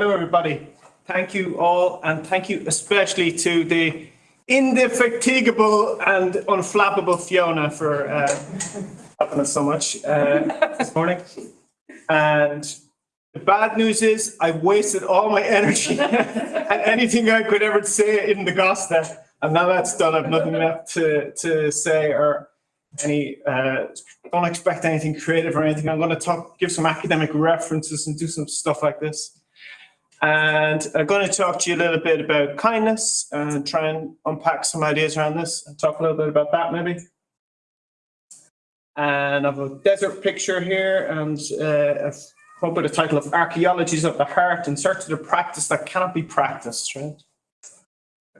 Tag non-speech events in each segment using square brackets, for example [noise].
Hello, everybody. Thank you all, and thank you especially to the indefatigable and unflappable Fiona for uh, helping us so much uh, this morning. And the bad news is I wasted all my energy [laughs] and anything I could ever say in the gospel. And now that's done, I've nothing left to, to say or any, uh, don't expect anything creative or anything. I'm going to talk, give some academic references and do some stuff like this. And I'm going to talk to you a little bit about kindness and try and unpack some ideas around this and talk a little bit about that maybe. And I have a desert picture here and uh, come up with a title of Archaeologies of the Heart in search of the practice that cannot be practiced, right?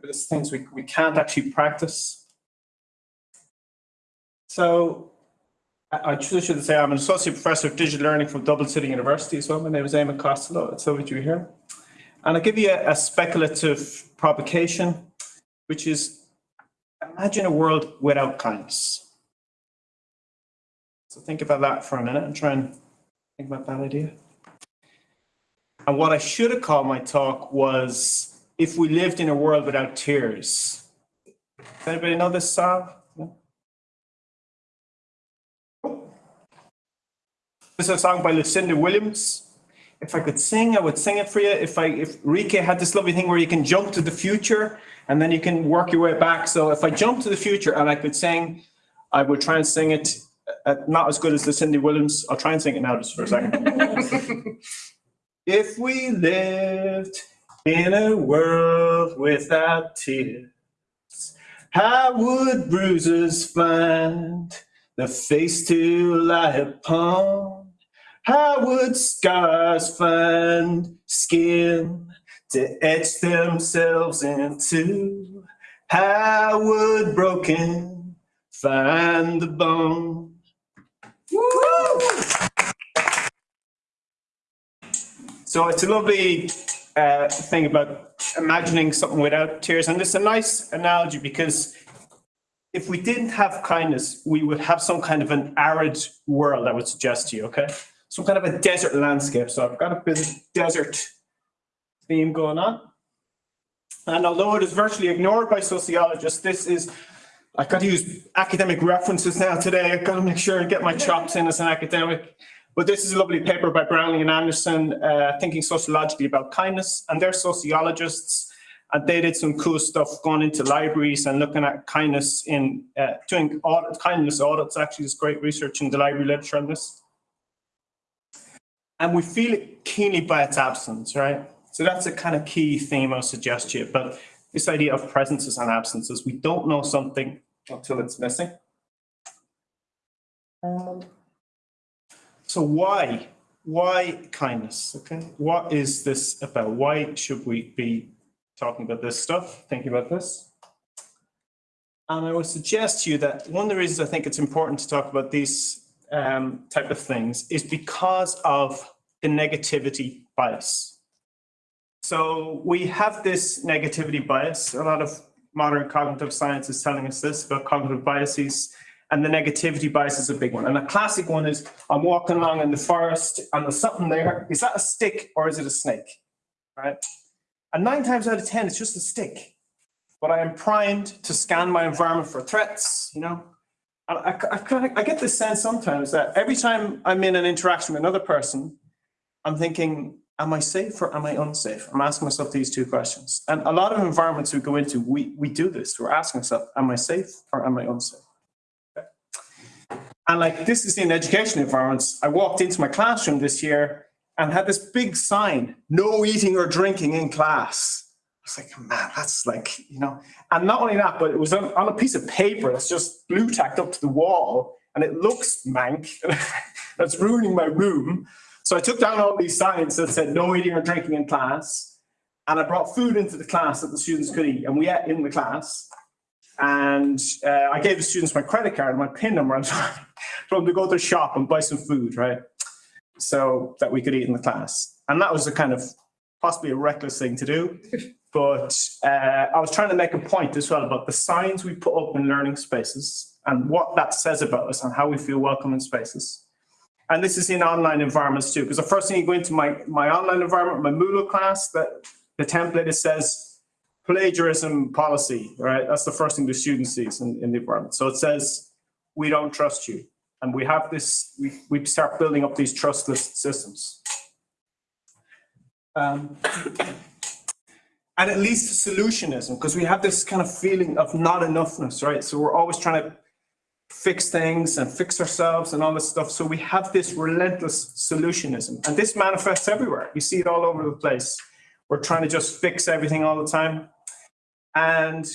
There's things we, we can't actually practice. So I, should say I'm an associate professor of digital learning from Dublin City University as well. My name is Eamon Costello. It's over to you here. And I'll give you a, a speculative provocation, which is imagine a world without kindness. So think about that for a minute and try and think about that idea. And what I should have called my talk was if we lived in a world without tears. Does anybody know this song? This is a song by Lucinda Williams if I could sing, I would sing it for you. If I, if Rike had this lovely thing where you can jump to the future and then you can work your way back. So if I jump to the future and I could sing, I would try and sing it uh, not as good as the Cindy Williams. I'll try and sing it now just for a second. [laughs] if we lived in a world without tears, how would bruises find the face to lie upon? How would scars find skin to etch themselves into? How would broken find the bone? So it's a lovely uh, thing about imagining something without tears. And it's a nice analogy because if we didn't have kindness, we would have some kind of an arid world, I would suggest to you, okay? Some kind of a desert landscape. So I've got a bit of desert theme going on. And although it is virtually ignored by sociologists, this is, I've got to use academic references now today. I've got to make sure and get my chops in as an academic. But this is a lovely paper by Brownlie and Anderson, uh, thinking sociologically about kindness. And they're sociologists, and they did some cool stuff going into libraries and looking at kindness in, uh, doing audit, kindness audits. Actually, there's great research in the library literature on this and we feel it keenly by its absence, right? So that's a kind of key theme I'll suggest you. But this idea of presences and absences, we don't know something until it's missing. Um, so why? Why kindness? Okay, what is this about? Why should we be talking about this stuff, thinking about this? And I would suggest to you that one of the reasons I think it's important to talk about these um, type of things is because of the negativity bias. So we have this negativity bias. A lot of modern cognitive science is telling us this about cognitive biases. And the negativity bias is a big one. And a classic one is I'm walking along in the forest and there's something there. Is that a stick or is it a snake? Right? And nine times out of 10, it's just a stick. But I am primed to scan my environment for threats, you know, I, I, I, get this sense sometimes that every time I'm in an interaction with another person, I'm thinking, am I safe or am I unsafe? I'm asking myself these two questions. And a lot of environments we go into, we, we do this. We're asking ourselves, am I safe or am I unsafe? And like this is in education environments. I walked into my classroom this year and had this big sign, no eating or drinking in class was like, man, that's like, you know, and not only that, but it was on, on a piece of paper that's just blue tacked up to the wall and it looks mank. [laughs] that's ruining my room. So I took down all these signs that said no eating or drinking in class. And I brought food into the class that the students could eat and we ate in the class. And uh, I gave the students my credit card and my PIN number and [laughs] told them to go to the shop and buy some food, right? So that we could eat in the class. And that was a kind of possibly a reckless thing to do. But uh, I was trying to make a point as well about the signs we put up in learning spaces and what that says about us and how we feel welcome in spaces. And this is in online environments too, because the first thing you go into my, my online environment, my Moodle class, that the template, it says plagiarism policy, right? That's the first thing the student sees in, in the environment. So it says, we don't trust you. And we have this, we, we start building up these trustless systems. Um, and at least solutionism, because we have this kind of feeling of not enoughness, right? So we're always trying to fix things and fix ourselves and all this stuff. So we have this relentless solutionism, and this manifests everywhere. You see it all over the place. We're trying to just fix everything all the time. And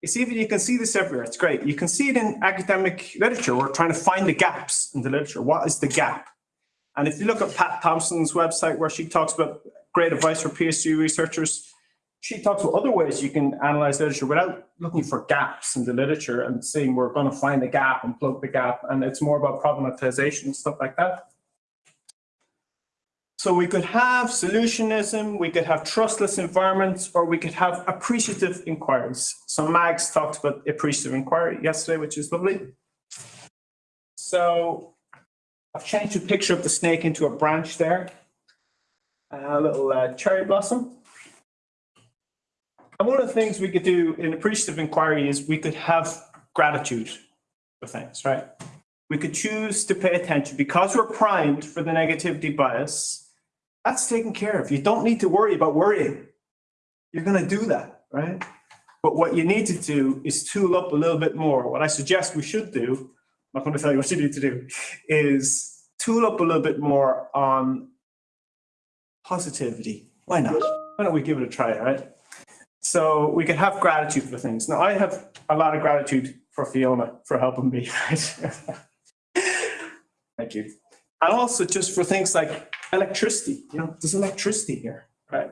you see, you can see this everywhere. It's great. You can see it in academic literature. We're trying to find the gaps in the literature. What is the gap? And if you look at Pat Thomson's website where she talks about great advice for PhD researchers, she talks about other ways you can analyze literature without looking for gaps in the literature and saying we're going to find a gap and plug the gap. And it's more about problematization and stuff like that. So we could have solutionism, we could have trustless environments, or we could have appreciative inquiries. So Mags talked about appreciative inquiry yesterday, which is lovely. So I've changed the picture of the snake into a branch there. A little uh, cherry blossom. And one of the things we could do in appreciative inquiry is we could have gratitude for things, right? We could choose to pay attention because we're primed for the negativity bias. That's taken care of. You don't need to worry about worrying. You're going to do that, right? But what you need to do is tool up a little bit more. What I suggest we should do, I'm not going to tell you what you need to do, is tool up a little bit more on positivity. Why not? Why don't we give it a try, right? So we can have gratitude for things. Now, I have a lot of gratitude for Fiona for helping me. [laughs] Thank you. And also just for things like electricity, you know, there's electricity here, right?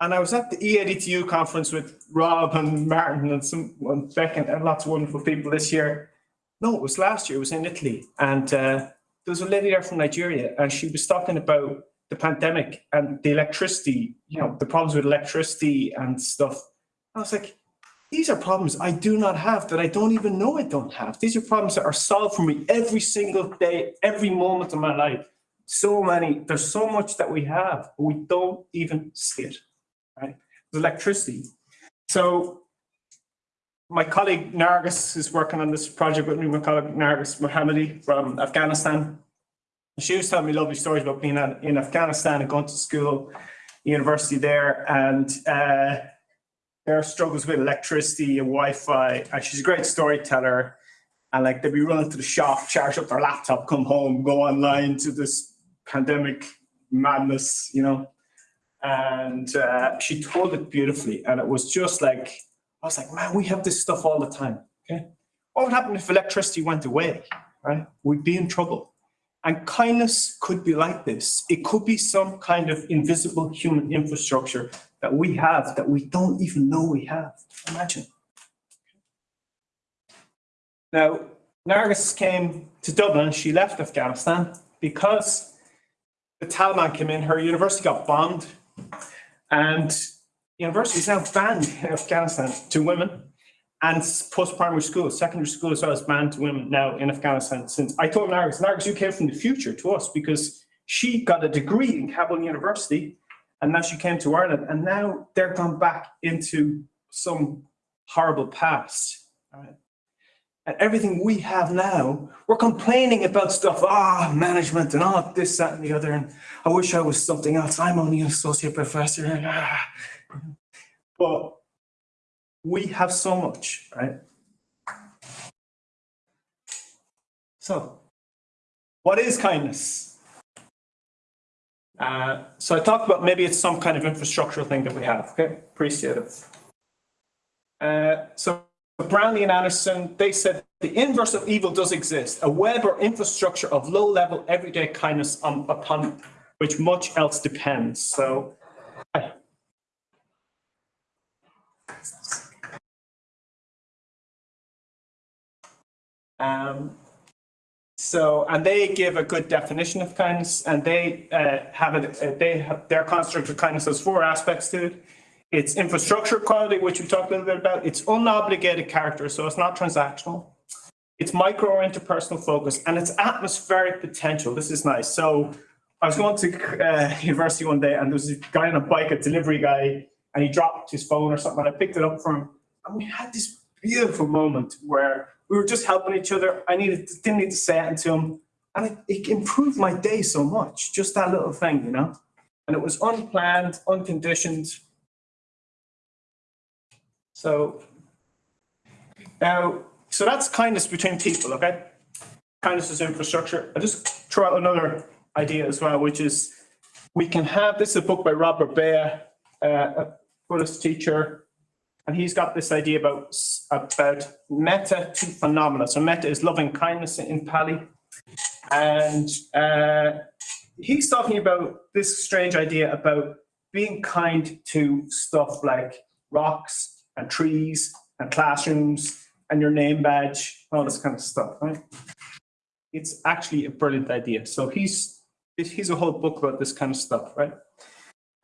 And I was at the EADTU conference with Rob and Martin and some and Beck and lots of wonderful people this year. No, it was last year, it was in Italy. And uh, there was a lady there from Nigeria and she was talking about the pandemic and the electricity, you know, the problems with electricity and stuff. I was like, these are problems I do not have that I don't even know I don't have. These are problems that are solved for me every single day, every moment of my life. So many, there's so much that we have, but we don't even see it, right? The electricity. So my colleague Nargis is working on this project with me, my colleague Nargis Mohammadi from Afghanistan. She was telling me lovely stories about being in Afghanistan and going to school, university there, and uh, their struggles with electricity and Wi-Fi. And she's a great storyteller. And like they'd be running to the shop, charge up their laptop, come home, go online to this pandemic madness, you know. And uh, she told it beautifully. And it was just like, I was like, man, we have this stuff all the time. Okay. What would happen if electricity went away? Right? We'd be in trouble. And kindness could be like this. It could be some kind of invisible human infrastructure that we have that we don't even know we have. Imagine. Now, Nargis came to Dublin. She left Afghanistan because the Taliban came in. Her university got bombed. And university is now banned in Afghanistan to women and post-primary school, secondary school as well as banned to women now in Afghanistan since I told Nargis, Nargis, you came from the future to us because she got a degree in Kabul University and now she came to Ireland and now they're gone back into some horrible past. Right? And everything we have now, we're complaining about stuff, ah, oh, management and all this, that, and the other. And I wish I was something else. I'm only an associate professor. And, ah. But we have so much, right? So, what is kindness? Uh, so I talked about maybe it's some kind of infrastructural thing that we have, okay? Appreciate it. Uh, so Brownlie and Anderson, they said the inverse of evil does exist, a web or infrastructure of low-level everyday kindness on, upon which much else depends. So Um, so, and they give a good definition of kindness, and they uh, have it. Uh, they have their construct of kindness has four aspects to it. It's infrastructure quality, which we talked a little bit about. It's unobligated character, so it's not transactional. It's micro or interpersonal focus and it's atmospheric potential. This is nice. So I was going to uh, [laughs] university one day and there was a guy on a bike, a delivery guy, and he dropped his phone or something. And I picked it up for him and we had this beautiful moment where we were just helping each other. I needed, didn't need to say anything to him. And it, it improved my day so much, just that little thing, you know? And it was unplanned, unconditioned. So now, so that's kindness between people, okay? Kindness is infrastructure. I just throw out another idea as well, which is we can have, this is a book by Rob Burbea, uh, a Buddhist teacher, and he's got this idea about, about metta to phenomena. So metta is loving kindness in Pali. And uh, he's talking about this strange idea about being kind to stuff like rocks and trees and classrooms and your name badge, all this kind of stuff, right? It's actually a brilliant idea. So he's, he's a whole book about this kind of stuff, right?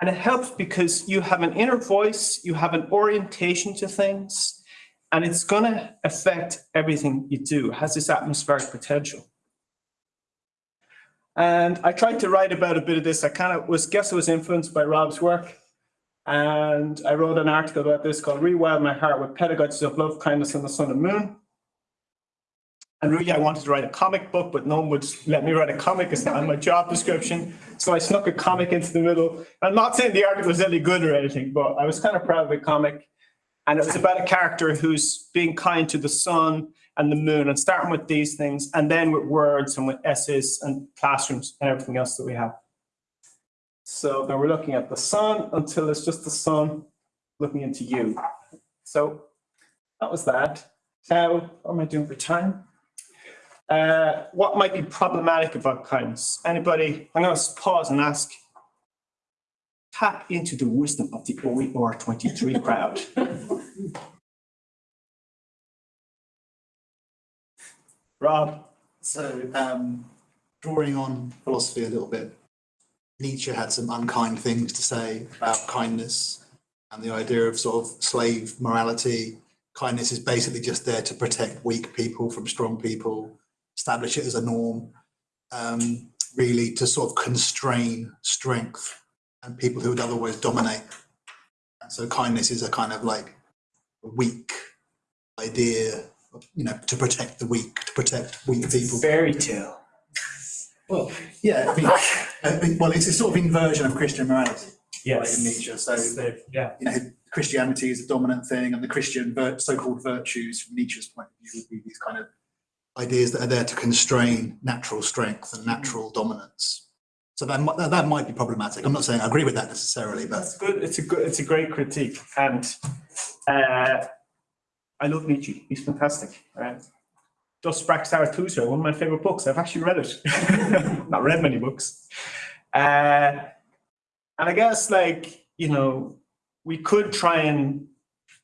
And it helps because you have an inner voice, you have an orientation to things, and it's gonna affect everything you do, It has this atmospheric potential. And I tried to write about a bit of this. I kind of was, guess I was influenced by Rob's work. And I wrote an article about this called Rewild My Heart with Pedagogies of Love, Kindness and the Sun and Moon. And really, I wanted to write a comic book, but no one would let me write a comic. It's not in my job description. So I snuck a comic into the middle. I'm not saying the article was any good or anything, but I was kind of proud of the comic. And it was about a character who's being kind to the sun and the moon and starting with these things and then with words and with essays and classrooms and everything else that we have. So then we're looking at the sun until it's just the sun looking into you. So that was that. What am I doing for time? Uh, what might be problematic about kindness? Anybody? I'm going to pause and ask. Tap into the wisdom of the OER 23 [laughs] crowd. Rob, So, um, drawing on philosophy a little bit, Nietzsche had some unkind things to say about kindness and the idea of sort of slave morality. Kindness is basically just there to protect weak people from strong people, establish it as a norm, um, really to sort of constrain strength and people who would otherwise dominate. And so kindness is a kind of like weak idea, you know, to protect the weak, to protect weak people. fairy tale. Well, yeah, I mean, I mean, well, it's a sort of inversion of Christian morality. Yes. in Nietzsche. So, Yeah. you know, Christianity is a dominant thing, and the Christian so-called virtues, from Nietzsche's point of view, would be these kind of ideas that are there to constrain natural strength and natural dominance. So that might, that might be problematic. I'm not saying I agree with that necessarily, but That's good. It's a good, it's a great critique. And uh, I love Nietzsche. He's fantastic. Right? Thus Sprach Zarathustra, one of my favorite books. I've actually read it. [laughs] Not read many books. Uh, and I guess like, you know, we could try and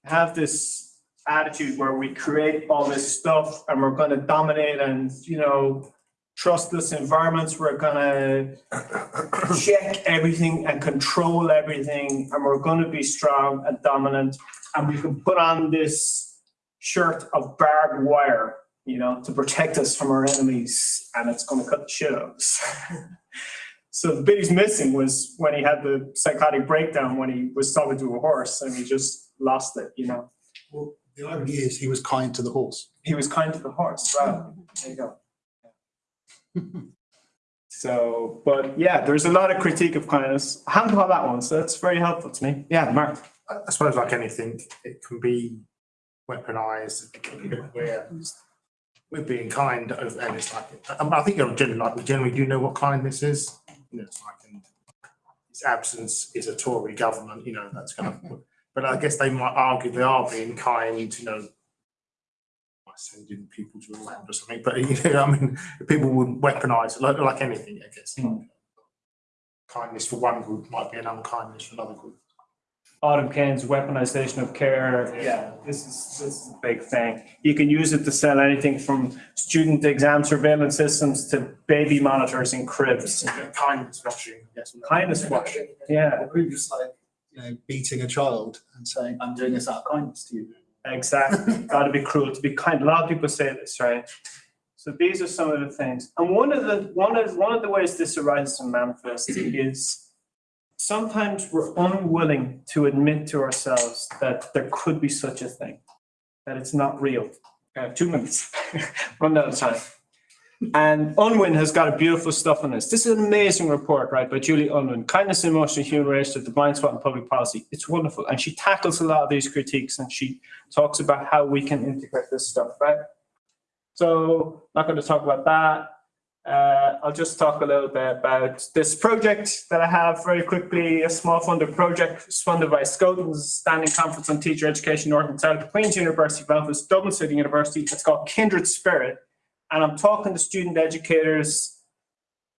have this attitude where we create all this stuff and we're going to dominate and, you know, trustless environments. We're going [coughs] to check everything and control everything, and we're going to be strong and dominant. And we can put on this shirt of barbed wire, you know, to protect us from our enemies, and it's going to cut the shit out of us. [laughs] so the bit he's missing was when he had the psychotic breakdown when he was talking to a horse and he just lost it, you know. well, the irony is he was kind to the horse. He was kind to the horse. Wow, there you go. [laughs] So, but yeah, there's a lot of critique of kindness. I haven't got that one, so that's very helpful to me. Yeah, Mark. I I suppose like anything, it can be weaponized. We're, we're being kind of, and it's like, I, I think you're generally like, we generally do know what kindness is. You know, it's like, and its absence is a Tory government, you know, that's kind of, [laughs] but I guess they might argue they are being kind, you know, by sending people to Rwanda or something, but [laughs] you know, I mean, people would weaponize, it like, like anything, I guess. Mm. Kindness for one group might be an unkindness for another group. Autumn Caines' weaponization of care. Yeah, this is, this is a big thing. You can use it to sell anything from student exam surveillance systems to baby monitors in cribs. Kindness washing, yes. Kindness washing, yeah. Or just like, you know, beating a child and saying, I'm doing this out of kindness to you. Exactly, [laughs] gotta be cruel to be kind. A lot of people say this, right? So these are some of the things. And one of the, one of, one of the ways this arises and manifests is sometimes we're unwilling to admit to ourselves that there could be such a thing, that it's not real. I have two minutes, [laughs] run out of time. And Unwin has got a beautiful stuff on this. This is an amazing report, right, by Julia Unwin, Kindness and Emotion, Human Relations, the Blind Spot in Public Policy. It's wonderful. And she tackles a lot of these critiques and she talks about how we can integrate this stuff, right? So not going to talk about that. Uh, I'll just talk a little bit about this project that I have very quickly, a small funded project funded by SCoTENS Standing Conference on Teacher Education North and South, Queen's University Belfast, Dublin City University. It's called Kindred Spirit. And I'm talking to student educators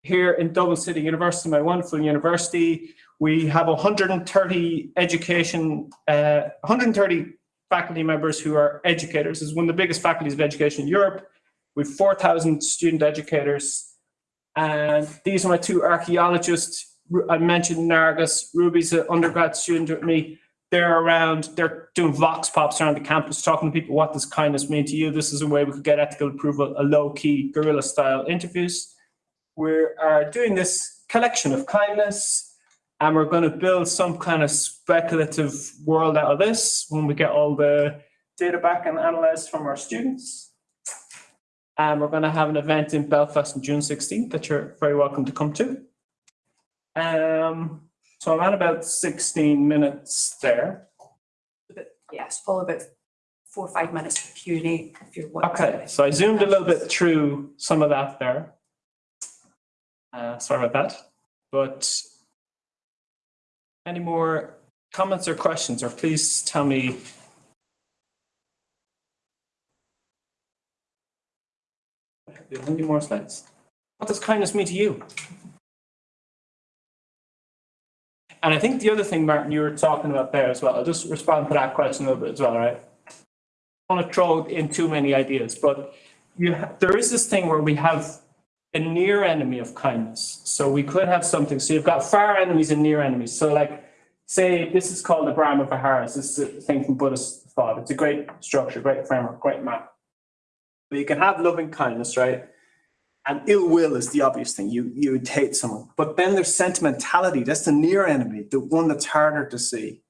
here in Dublin City University, my wonderful university. We have 130 education, uh, 130 faculty members who are educators. It's one of the biggest faculties of education in Europe. We've 4,000 student educators. And these are my two archaeologists. I mentioned Nargis. Ruby's an undergrad student with me. They're around, they're doing vox pops around the campus, talking to people, what does kindness mean to you? This is a way we could get ethical approval, a low-key guerrilla style interviews. We are doing this collection of kindness and we're going to build some kind of speculative world out of this when we get all the data back and analyzed from our students. And we're going to have an event in Belfast on June 16th that you're very welcome to come to. Um, so I'm at about 16 minutes there. Yes, follow about four or five minutes for Q and A if you're. to. Okay, so I zoomed a little bit through some of that there. Uh, sorry about that, but any more comments or questions, or please tell me. Do you have Any more slides? What does kindness mean to you? And I think the other thing, Martin, you were talking about there as well, I'll just respond to that question a little bit as well, right? I want to throw in too many ideas, but there is this thing where we have a near enemy of kindness. So we could have something, so you've got far enemies and near enemies. So like, say, this is called the Brahma Viharas. This is a thing from Buddhist thought. It's a great structure, great framework, great map. But you can have loving kindness, right? And ill will is the obvious thing. You, you would hate someone. But then there's sentimentality. That's the near enemy, the one that's harder to see.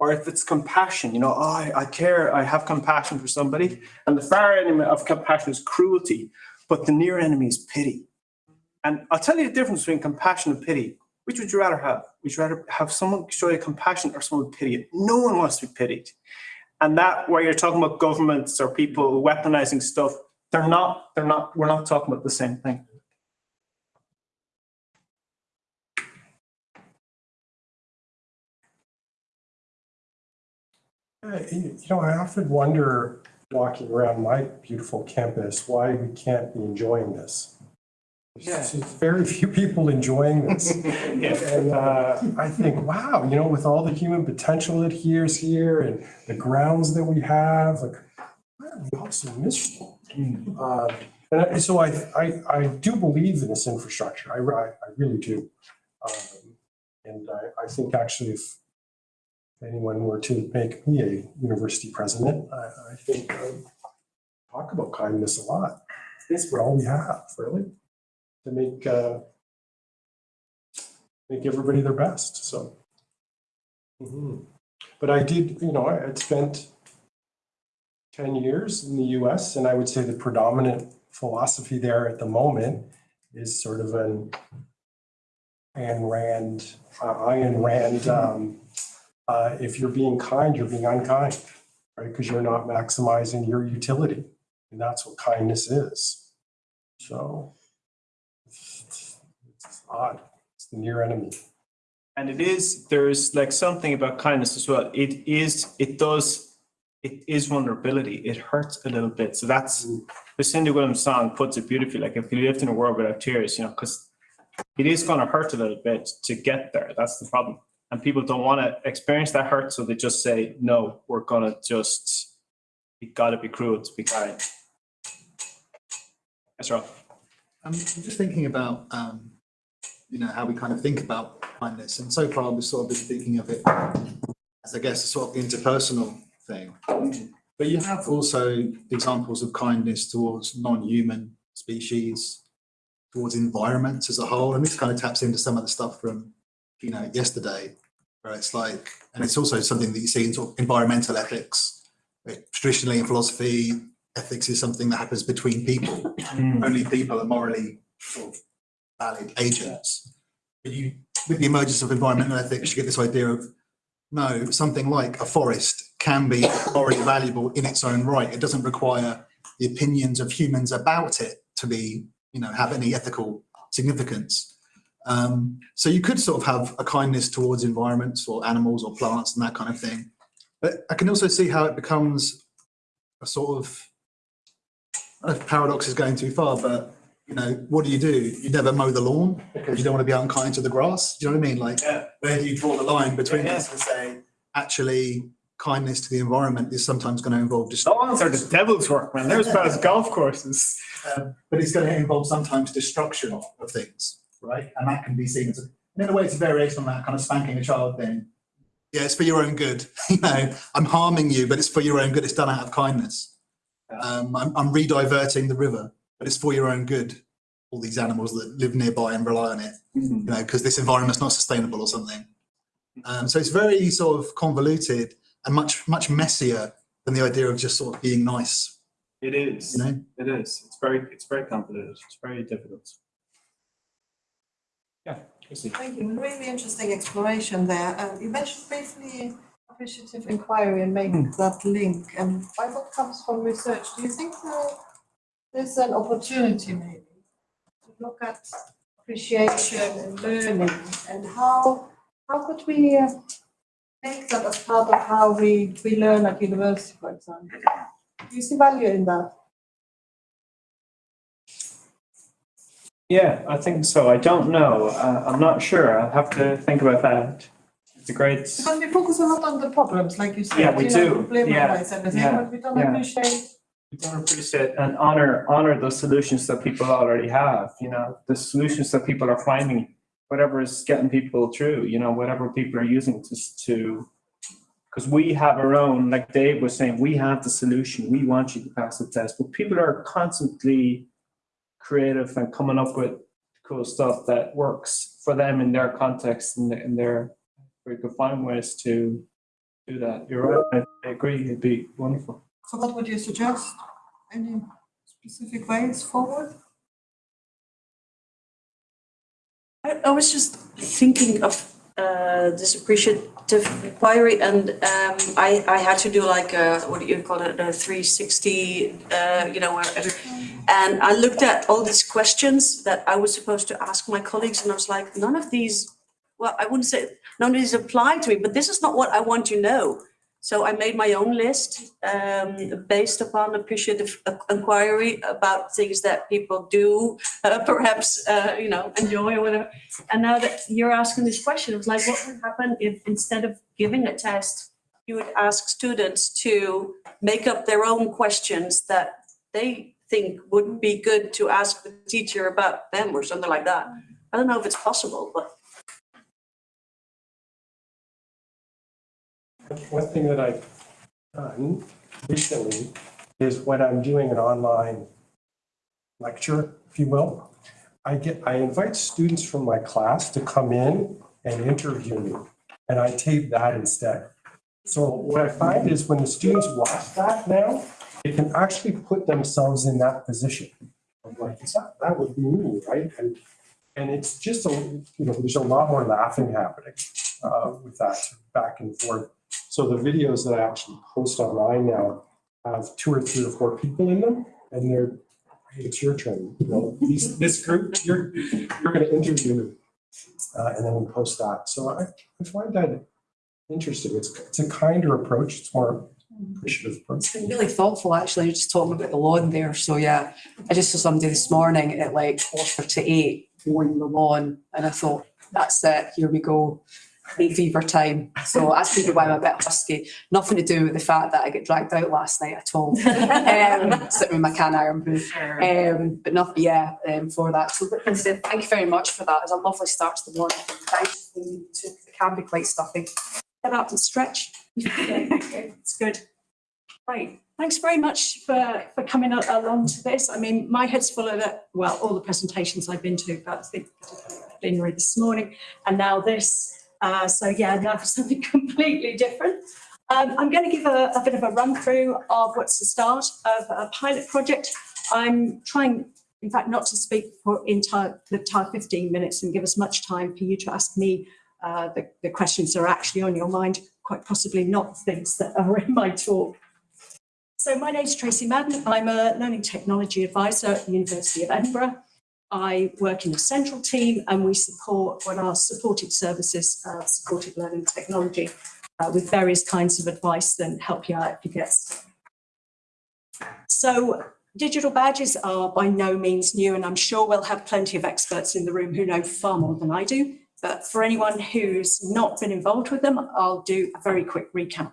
Or if it's compassion, you know, oh, I, I care, I have compassion for somebody. And the far enemy of compassion is cruelty, but the near enemy is pity. And I'll tell you the difference between compassion and pity. Which would you rather have? Would you rather have someone show you compassion or someone pity you? No one wants to be pitied. And that where you're talking about governments or people weaponizing stuff, they're not, they're not, we're not talking about the same thing. Uh, You you know, I often wonder, walking around my beautiful campus, why we can't be enjoying this. There's very few people enjoying this. [laughs] yeah. And uh, I think, wow, you know, with all the human potential that here's here and the grounds that we have, like, why are we all so miserable? Uh, And I- so I, I, I do believe in this infrastructure. I, I really do. Um, And I, I think actually if anyone were to make me a university president, I, I think I'd talk about kindness a lot. It's what all we have, really, to make, uh, make everybody their best, so. Mhm. But I did, you know, I had spent ten years in the US, and I would say the predominant philosophy there at the moment is sort of an Ayn Rand, uh, Ayn Rand, um, uh, if you're being kind, you're being unkind, right? Because you're not maximizing your utility. And that's what kindness is. So it's it's odd. It's the near enemy. And it is, there's like something about kindness as well. It is, it does, it is vulnerability. It hurts a little bit. So that's, the Cindy Williams song puts it beautifully, like if you lived in a world without tears, you know, because it is going to hurt a little bit to get there. That's the problem. And people don't want to experience that hurt, so they just say, no, we're going to just, we got to be cruel to be kind. That's right. I'm just thinking about, um, you know, how we kind of think about kindness, and so far we've sort of been thinking of it as, I guess, a sort of interpersonal thing. But you have also examples of kindness towards non-human species, towards environments as a whole, and this kind of taps into some of the stuff from, you know, yesterday, where it's like, and it's also something that you see in sort of environmental ethics. Traditionally in philosophy, ethics is something that happens between people. Hmm. Only people are morally sort of valid agents. But you, with the emergence of environmental ethics, you get this idea of no, something like a forest can be already valuable in its own right. It doesn't require the opinions of humans about it to be, you know, have any ethical significance. Um, so you could sort of have a kindness towards environments or animals or plants and that kind of thing. But I can also see how it becomes a sort of, paradox is going too far, but you know, what do you do? You never mow the lawn because you don't want to be unkind to the grass. Do you know what I mean? Like, Yeah. where do you draw the line between Yeah. this and say, actually, kindness to the environment is sometimes going to involve lawns are the devil's work, man. They're as bad as [laughs] golf courses. um, but it's going to involve sometimes destruction of of things, right? And that can be seen as, a- in a way, it's a variation on that kind of spanking a child thing. Yeah, it's for your own good. [laughs] You know, I'm harming you, but it's for your own good. It's done out of kindness. Um, I'm, I'm re-diverting the river, but it's for your own good. All these animals that live nearby and rely on it. you know, because this environment's not sustainable or something. Um, so it's very sort of convoluted and much, much messier than the idea of just sort of being nice, It is. you know? It is. It's very, it's very complicated. It's very difficult. Yeah, Thank you. Really interesting exploration there. Uh, you mentioned briefly appreciative inquiry and make that link. And by what comes from research, do you think there- there's an opportunity maybe to look at appreciation and learning and how, how could we uh, make that as part of how we, we learn at university, for example? Do you see value in that? Yeah, I think so. I don't know. Uh, I'm not sure. I'll have to think about that. It's a great, Because we focus a lot on the problems, like you said. Yeah, we you know, do. Problematize everything, Yeah, but we don't yeah. appreciate don't appreciate and honor, honor the solutions that people already have, you know, the solutions that people are finding, whatever is getting people through, you know, whatever people are using to, to, because we have our own, like Dave was saying, we have the solution. We want you to pass the test, but people are constantly creative and coming up with cool stuff that works for them in their context and in their, we could find ways to do that. You're right. I agree. It'd be wonderful. So what would you suggest? Any specific ways forward? I, I was just thinking of uh, this appreciative inquiry and um, I, I had to do like a, what do you call it, a three sixty, uh, you know, and I looked at all these questions that I was supposed to ask my colleagues and I was like, none of these, well, I wouldn't say, none of these apply to me, but this is not what I want to know. So I made my own list um, based upon appreciative inquiry about things that people do, uh, [laughs] perhaps, uh, you know, enjoy or whatever. And now that you're asking this question, it's like, what would happen if instead of giving a test, you would ask students to make up their own questions that they think would be good to ask the teacher about them or something like that. I don't know if it's possible, but One thing that I've done recently is when I'm doing an online lecture, if you will, I get, I invite students from my class to come in and interview me, and I tape that instead. So what I find is when the students watch that now, they can actually put themselves in that position. I'm like, "Is that, that would be me, right? And, and it's just a, you know, there's a lot more laughing happening uh, with that back and forth. So the videos that I actually post online now have two or three or four people in them, and they're, hey, it's your turn, you know, these, this group, you're, you're gonna interview me. Uh, and then we post that. So I, I find that interesting. It's, it's a kinder approach. It's more appreciative approach. It's been really thoughtful, actually, You're just talking about the lawn there. So yeah, I just saw somebody this morning at like quarter to eight mowing the lawn and I thought, that's it, here we go. Hay fever time. So that's maybe why I'm a bit husky. Nothing to do with the fact that I get dragged out last night at all. [laughs] Um, sitting in my can iron booth. Um, but not, yeah, um, for that. So thank you very much for that. It's a lovely start to the morning. Thank you. It can be quite stuffy. Get up and stretch. [laughs] it's good. Great. Thanks very much for, for coming along to this. I mean, my head's full of it. well, all the presentations I've been to, but I think plenary this morning and now this. Uh, so yeah, now for something [laughs] completely different. Um, I'm going to give a, a bit of a run through of what's the start of a pilot project. I'm trying, in fact, not to speak for entire, the entire 15 minutes and give as much time for you to ask me uh, the, the questions that are actually on your mind, quite possibly not things that are in my talk. So my name is Tracy Madden. I'm a learning technology advisor at the University of Edinburgh. I work in a central team and we support what are supported services, uh, supported learning technology uh, with various kinds of advice and help you out if you get. So digital badges are by no means new and I'm sure we'll have plenty of experts in the room who know far more than I do. But for anyone who's not been involved with them, I'll do a very quick recap.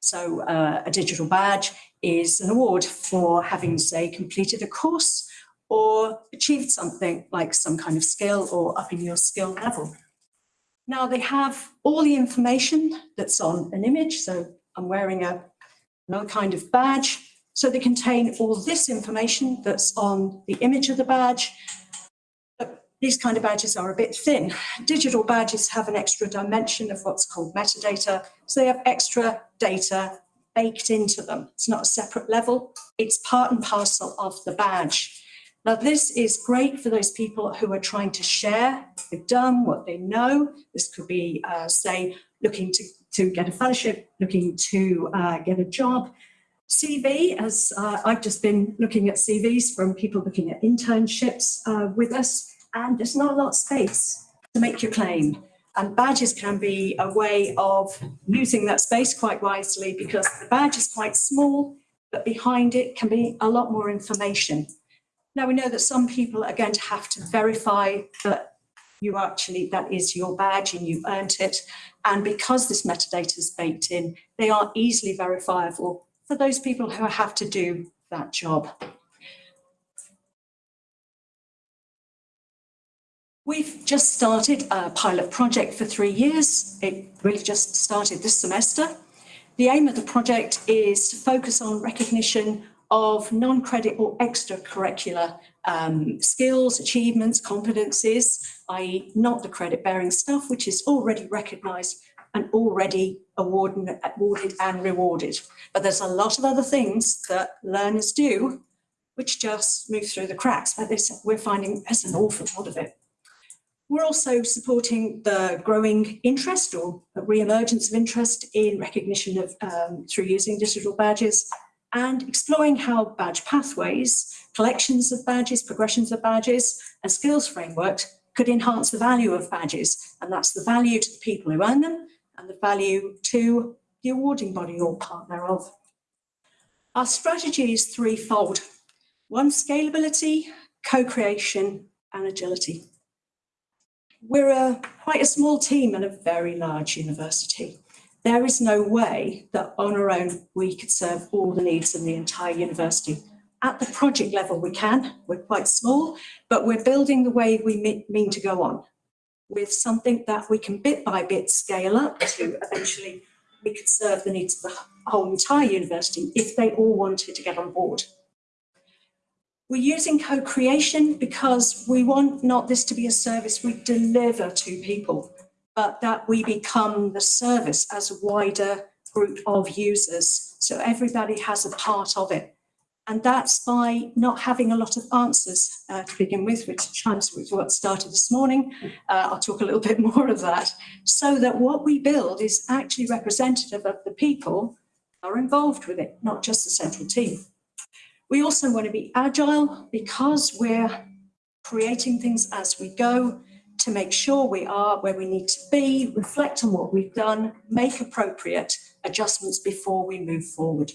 So uh, a digital badge is an award for having, say, completed a course or achieved something like some kind of skill or upping your skill level. Now they have all the information that's on an image. So I'm wearing a, another kind of badge. So they contain all this information that's on the image of the badge. But these kind of badges are a bit thin. Digital badges have an extra dimension of what's called metadata. So they have extra data baked into them. It's not a separate level. It's part and parcel of the badge. Now, this is great for those people who are trying to share what they've done, what they know. This could be, uh, say, looking to, to get a fellowship, looking to uh, get a job. CV, as uh, I've just been looking at CVs from people looking at internships uh, with us, and there's not a lot of space to make your claim. And badges can be a way of using that space quite wisely because the badge is quite small, but behind it can be a lot more information. Now we know that some people are going to have to verify that you actually, that is your badge and you've earned it. And because this metadata is baked in, they are easily verifiable for those people who have to do that job. We've just started a pilot project for three years. It really just started this semester. The aim of the project is to focus on recognition of non-credit or extracurricular um, skills, achievements, competencies, i.e. not the credit-bearing stuff, which is already recognised and already awarded, awarded and rewarded. But there's a lot of other things that learners do which just move through the cracks. But this, we're finding there's an awful lot of it. We're also supporting the growing interest or re-emergence of interest in recognition of um, through using digital badges and exploring how badge pathways, collections of badges, progressions of badges and skills frameworks could enhance the value of badges. And that's the value to the people who earn them and the value to the awarding body or partner of. Our strategy is threefold. One, scalability, co-creation and agility. We're a, quite a small team and a very large university. There is no way that on our own we could serve all the needs of the entire university. At the project level we can, we're quite small, but we're building the way we mean to go on with something that we can bit by bit scale up to eventually we could serve the needs of the whole entire university if they all wanted to get on board. We're using co-creation because we want not this to be a service we deliver to people, but that we become the service as a wider group of users. So everybody has a part of it. And that's by not having a lot of answers uh, to begin with, which chimes with what started this morning. Uh, I'll talk a little [laughs] bit more of that. So that what we build is actually representative of the people are involved with it, not just the central team. We also want to be agile because we're creating things as we go to make sure we are where we need to be, reflect on what we've done, make appropriate adjustments before we move forward.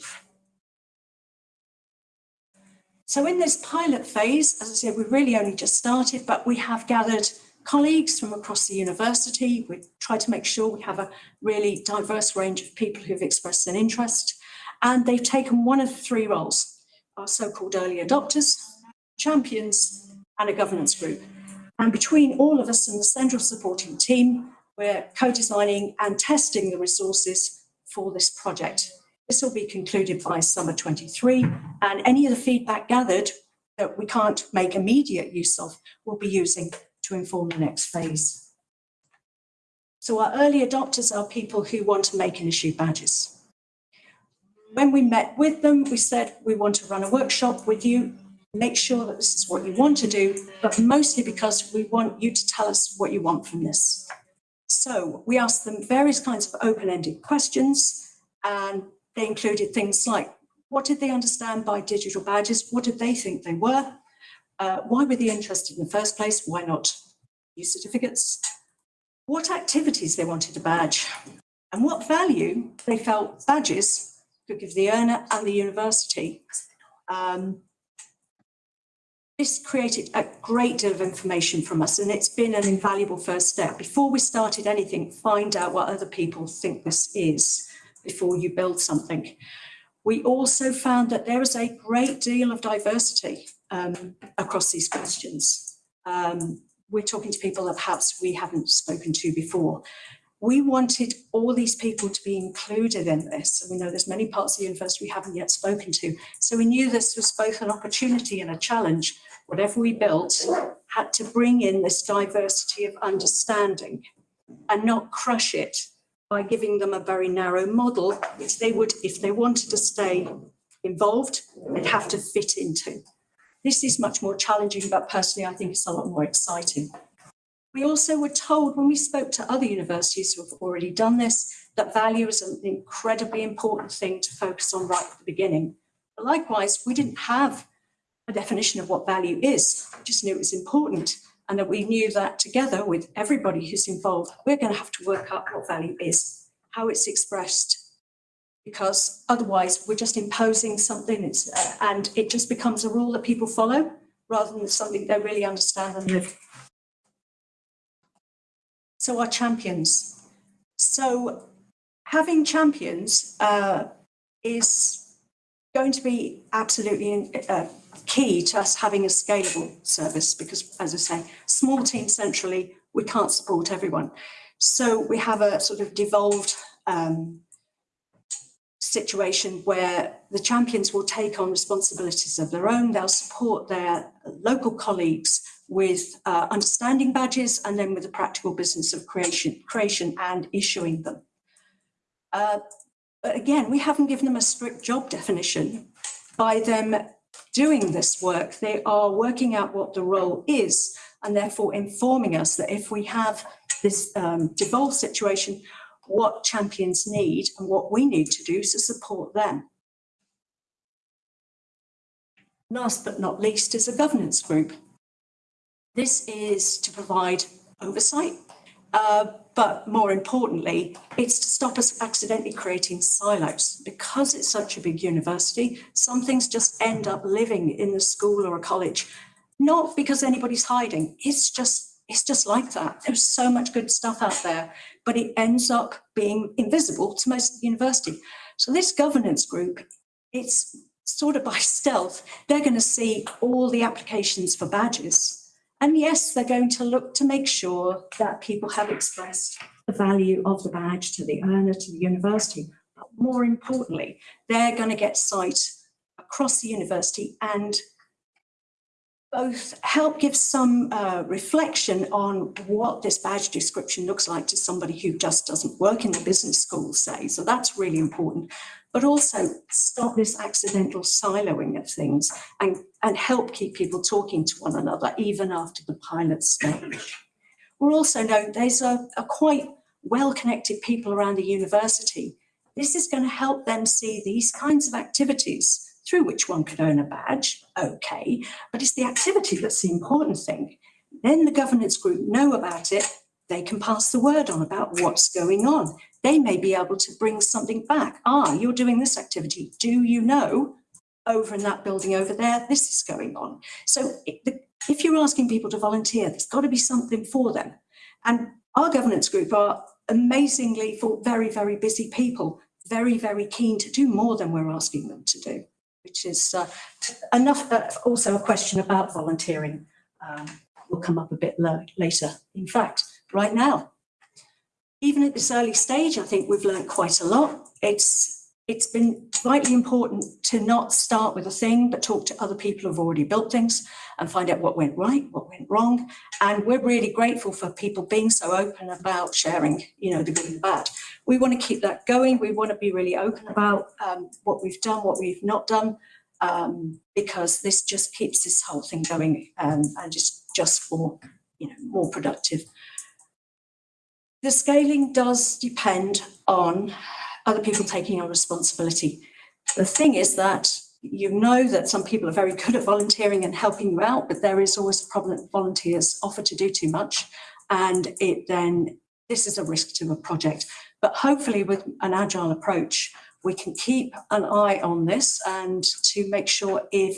So in this pilot phase, as I said, we've really only just started, but we have gathered colleagues from across the university. We try to make sure we have a really diverse range of people who've expressed an interest, and they've taken one of three roles our so-called early adopters, champions, and a governance group. And between all of us and the central supporting team, we're co-designing and testing the resources for this project. This will be concluded by summer 23 and any of the feedback gathered that we can't make immediate use of, we'll be using to inform the next phase. So our early adopters are people who want to make and issue badges. When we met with them, we said, we want to run a workshop with you, make sure that this is what you want to do, but mostly because we want you to tell us what you want from this. So we asked them various kinds of open-ended questions and they included things like, what did they understand by digital badges? What did they think they were? Uh, why were they interested in the first place? Why not use certificates? What activities they wanted a badge and what value they felt badges could give the earner and the university. Um, this created a great deal of information from us and it's been an invaluable first step. Before we started anything, find out what other people think this is before you build something. We also found that there is a great deal of diversity um, across these questions. Um, we're talking to people that perhaps we haven't spoken to before. We wanted all these people to be included in this. And we know there's many parts of the university we haven't yet spoken to. So we knew this was both an opportunity and a challenge. Whatever we built had to bring in this diversity of understanding and not crush it by giving them a very narrow model, which they would, if they wanted to stay involved, they'd have to fit into. This is much more challenging, but personally, I think it's a lot more exciting. We also were told when we spoke to other universities who have already done this, that value is an incredibly important thing to focus on right at the beginning. But likewise, we didn't have a definition of what value is, we just knew it was important and that we knew that together with everybody who's involved, we're going to have to work out what value is, how it's expressed, because otherwise we're just imposing something uh, and it just becomes a rule that people follow rather than something they really understand and live. So our champions. So having champions uh, is going to be absolutely uh, key to us having a scalable service because, as I say, small teams centrally, we can't support everyone. So we have a sort of devolved um, situation where the champions will take on responsibilities of their own. They'll support their local colleagues with uh, understanding badges and then with the practical business of creation, creation and issuing them. Uh, but again, we haven't given them a strict job definition. By them doing this work, they are working out what the role is and therefore informing us that if we have this um, devolved situation, what champions need and what we need to do to support them. Last but not least is a governance group. This is to provide oversight, uh, but more importantly, it's to stop us accidentally creating silos. Because it's such a big university, some things just end up living in the school or a college, not because anybody's hiding. It's just it's just like that. There's so much good stuff out there, but it ends up being invisible to most of the university. So this governance group, it's sort of by stealth. They're going to see all the applications for badges and yes, they're going to look to make sure that people have expressed the value of the badge to the earner, to the university. But more importantly, they're going to get sight across the university and both help give some uh, reflection on what this badge description looks like to somebody who just doesn't work in the business school, say. So that's really important but also stop this accidental siloing of things and, and help keep people talking to one another even after the pilot stage. We're also know there's a, a quite well-connected people around the university. This is going to help them see these kinds of activities through which one could earn a badge, okay, but it's the activity that's the important thing. Then the governance group know about it, they can pass the word on about what's going on they may be able to bring something back. Ah, you're doing this activity. Do you know over in that building over there, this is going on. So if you're asking people to volunteer, there's got to be something for them. And our governance group are amazingly for very, very busy people, very, very keen to do more than we're asking them to do, which is uh, enough. Uh, also a question about volunteering um, will come up a bit later. In fact, right now, even at this early stage, I think we've learned quite a lot. It's it's been vitally important to not start with a thing, but talk to other people who've already built things and find out what went right, what went wrong. And we're really grateful for people being so open about sharing, you know, the good and the bad. We want to keep that going. We want to be really open about um, what we've done, what we've not done, um, because this just keeps this whole thing going um, and it's just for, you know, more productive. The scaling does depend on other people taking on responsibility. The thing is that you know that some people are very good at volunteering and helping you out, but there is always a problem that volunteers offer to do too much. And it then, this is a risk to a project. But hopefully with an agile approach, we can keep an eye on this and to make sure if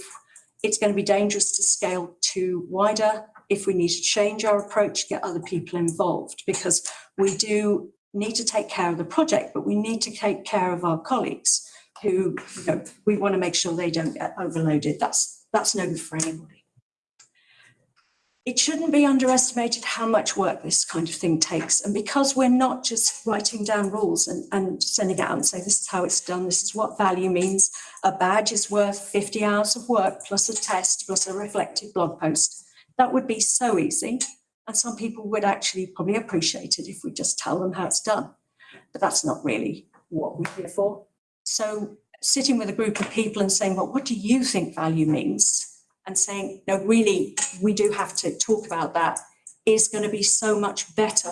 it's going to be dangerous to scale too wider, if we need to change our approach, get other people involved, because we do need to take care of the project, but we need to take care of our colleagues who, you know, we want to make sure they don't get overloaded. That's, that's no good for anybody. It shouldn't be underestimated how much work this kind of thing takes. And because we're not just writing down rules and, and sending it out and say, this is how it's done, this is what value means. A badge is worth 50 hours of work plus a test plus a reflective blog post. That would be so easy. And some people would actually probably appreciate it if we just tell them how it's done. But that's not really what we're here for. So sitting with a group of people and saying, well, what do you think value means? And saying, no, really, we do have to talk about that is going to be so much better.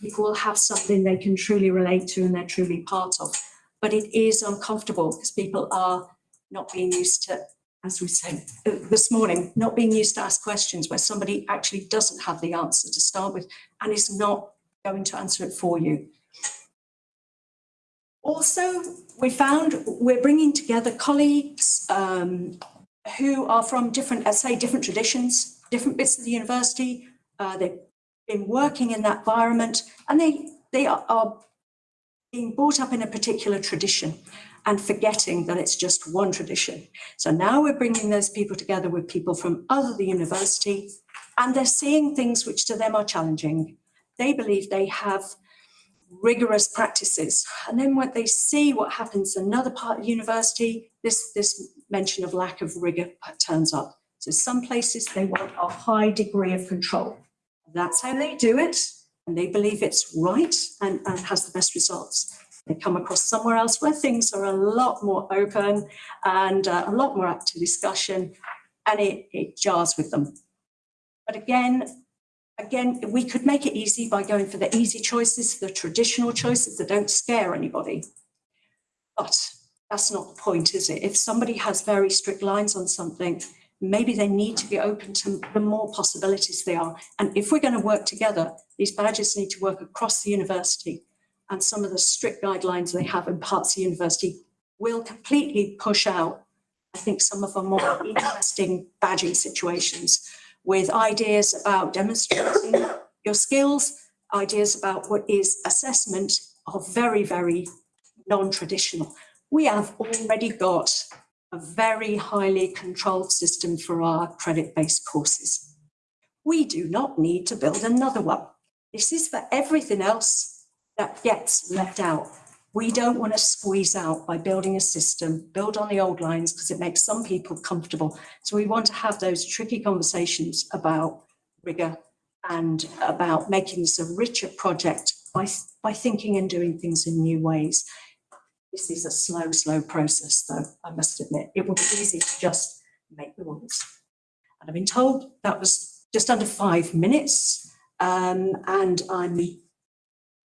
People will have something they can truly relate to and they're truly part of. But it is uncomfortable because people are not being used to as we said uh, this morning, not being used to ask questions where somebody actually doesn't have the answer to start with and is not going to answer it for you. Also, we found we're bringing together colleagues um, who are from different, let's say, different traditions, different bits of the university. Uh, they've been working in that environment and they, they are, are being brought up in a particular tradition and forgetting that it's just one tradition. So now we're bringing those people together with people from other the university and they're seeing things which to them are challenging. They believe they have rigorous practices. And then when they see what happens in another part of the university, this, this mention of lack of rigor turns up. So some places they want a high degree of control. That's how they do it. And they believe it's right and, and has the best results. They come across somewhere else where things are a lot more open and uh, a lot more up to discussion and it, it jars with them. But again, again, we could make it easy by going for the easy choices, the traditional choices that don't scare anybody. But that's not the point, is it? If somebody has very strict lines on something, maybe they need to be open to the more possibilities they are. And if we're going to work together, these badges need to work across the university and some of the strict guidelines they have in parts of the university will completely push out, I think, some of the more [coughs] interesting badging situations with ideas about demonstrating your skills, ideas about what is assessment are very, very non-traditional. We have already got a very highly controlled system for our credit-based courses. We do not need to build another one. This is for everything else that gets left out. We don't want to squeeze out by building a system, build on the old lines because it makes some people comfortable. So we want to have those tricky conversations about rigor and about making this a richer project by, by thinking and doing things in new ways. This is a slow, slow process though, I must admit. It would be easy to just make the rules. And I've been told that was just under five minutes um, and I'm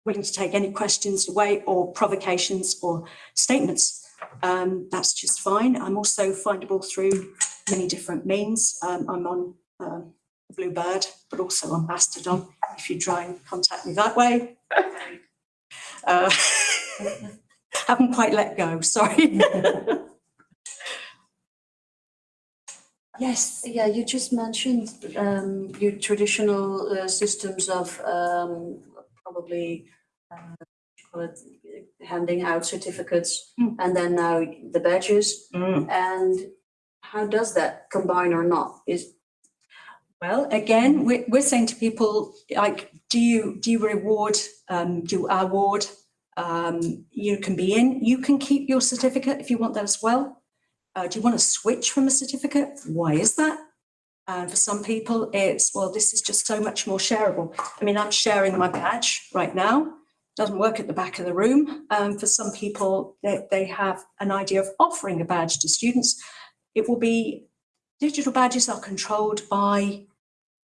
willing to take any questions away or provocations or statements. Um, that's just fine. I'm also findable through many different means. Um, I'm on um, Bluebird, but also on Mastodon, if you try and contact me that way. [laughs] Uh, [laughs] haven't quite let go, sorry. [laughs] Yes. Yeah, you just mentioned um, your traditional uh, systems of um, probably uh, call it, handing out certificates Mm. and then now the badges. Mm. And how does that combine or not? Is Well, again, we're, we're saying to people, like, do you, do you reward, um, do you award Um, you can be in, you can keep your certificate if you want that as well. Uh, do you want to switch from a certificate? Why is that? And for some people, it's, well, this is just so much more shareable. I mean, I'm sharing my badge right now. Doesn't work at the back of the room. Um, for some people, they, they have an idea of offering a badge to students. It will be, digital badges are controlled by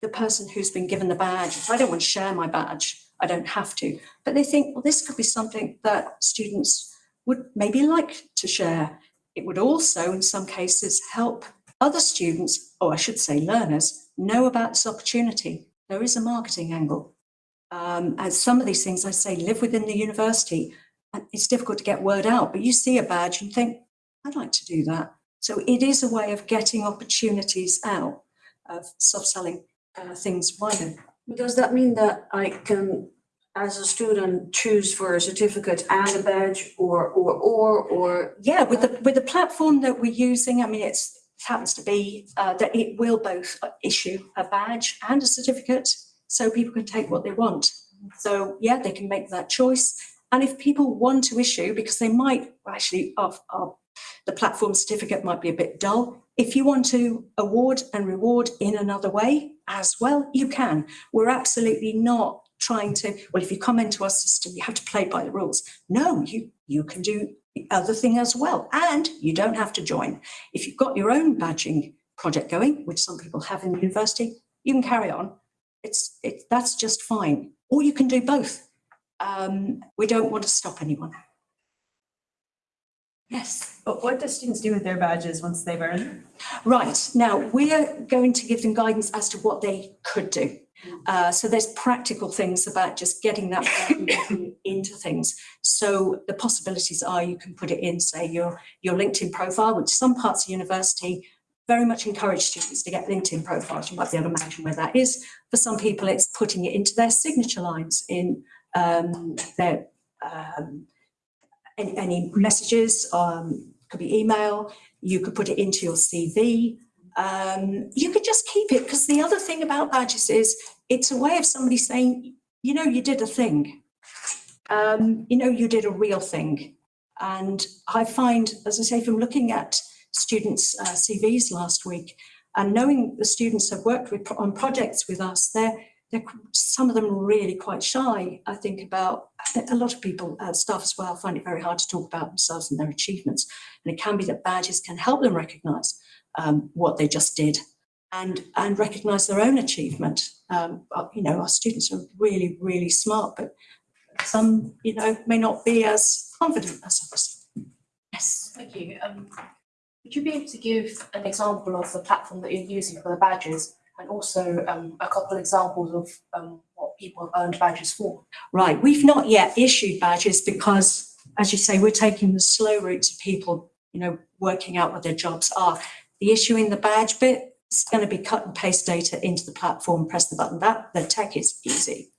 the person who's been given the badge. If I don't want to share my badge, I don't have to. But they think, well, this could be something that students would maybe like to share. It would also, in some cases, help other students, or I should say learners, know about this opportunity. There is a marketing angle. Um, as some of these things, I say, live within the university. And it's difficult to get word out, but you see a badge and think, I'd like to do that. So it is a way of getting opportunities out, of soft selling uh, things wider. Does that mean that I can, as a student, choose for a certificate and a badge or, or, or, or? Yeah, with the, with the platform that we're using, I mean, it's, it happens to be uh, that it will both issue a badge and a certificate, so people can take what they want. So, yeah, they can make that choice. And if people want to issue, because they might, actually, of, of the platform certificate might be a bit dull. If you want to award and reward in another way as well, you can. We're absolutely not trying to, well, if you come into our system, you have to play by the rules. No, you, you can do other thing as well. And you don't have to join. If you've got your own badging project going, which some people have in the university, you can carry on. It's, it, that's just fine. Or you can do both. Um, we don't want to stop anyone. Yes. But what do students do with their badges once they've earned them? Right, now we are going to give them guidance as to what they could do. Uh, so there's practical things about just getting that [laughs] into things. So the possibilities are you can put it in, say, your, your LinkedIn profile, which some parts of university very much encourage students to get LinkedIn profiles. You might be able to imagine where that is. For some people, it's putting it into their signature lines in um, their um, any, any messages, um, could be email, you could put it into your CV. Um, you could just keep it because the other thing about badges is it's a way of somebody saying, you know, you did a thing. Um, you know, you did a real thing. And I find, as I say, from looking at students' uh, CVs last week and knowing the students have worked with, on projects with us, they're, they're some of them really quite shy. I think about a lot of people, uh, staff as well, find it very hard to talk about themselves and their achievements. And it can be that badges can help them recognise um, what they just did and and recognise their own achievement. Um, uh, you know, our students are really, really smart, but some, you know, may not be as confident as others. Yes. Thank you. Um, would you be able to give an example of the platform that you're using for the badges and also um, a couple examples of um, what people have earned badges for? Right, we've not yet issued badges because, as you say, we're taking the slow route to people, you know, working out what their jobs are. The issuing the badge bit is going to be cut and paste data into the platform, press the button. That the tech is easy.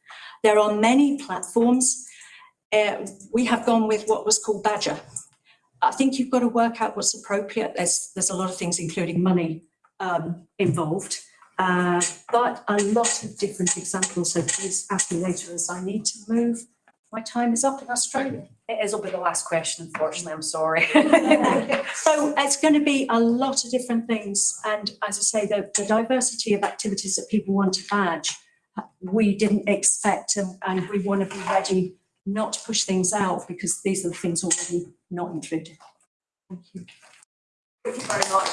There are many platforms. Uh, we have gone with what was called Badgr. I think you've got to work out what's appropriate. There's there's a lot of things, including money, um, involved. Uh, but a lot of different examples, so please ask me later as I need to move. My time is up in Australia. It is will be the last question, unfortunately, I'm sorry. [laughs] So it's going to be a lot of different things. And as I say, the, the diversity of activities that people want to badge, uh, we didn't expect and, and we want to be ready not to push things out because these are the things already not included. Thank you. Thank you very much.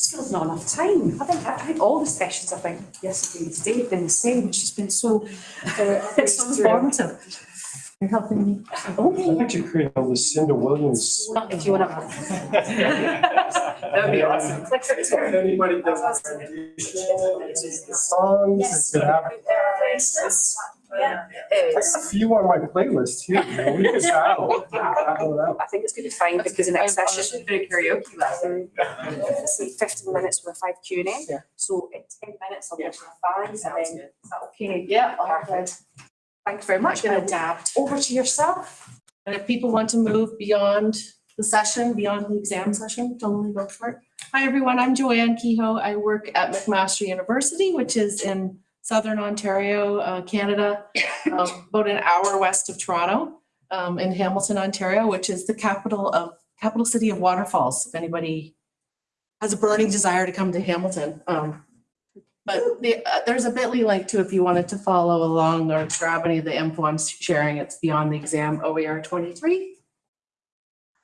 Still not enough time. I think, I think all the sessions, I think, yesterday, today have been the same, which has been so, uh, [laughs] It's so informative. You're helping me. I'd like to create a Lucinda Williams. if you want to. [laughs] [laughs] That would be awesome. Anybody does a rendition, the songs, they could have Yeah. It I is. got a few on my playlist too. you know, we could battle. battle it out. I think it's going to be fine because the next I was session, just doing karaoke last night. let's fifteen minutes with a five Q and A. Yeah. So in ten minutes, I'll go to the five and then, good. is that okay? Yeah. Perfect. Thank you very much. Gonna adapt. Over to yourself. And if people want to move beyond the session, beyond the exam session, totally go for it. Hi, everyone. I'm Joanne Kehoe. I work at McMaster University, which is in southern Ontario, uh, Canada, [laughs] um, about an hour west of Toronto, um, in Hamilton, Ontario, which is the capital of, capital city of waterfalls, if anybody has a burning desire to come to Hamilton. Um, but the, uh, there's a bit.ly link too, if you wanted to follow along or grab any of the info I'm sharing, it's beyond the exam OER twenty-three.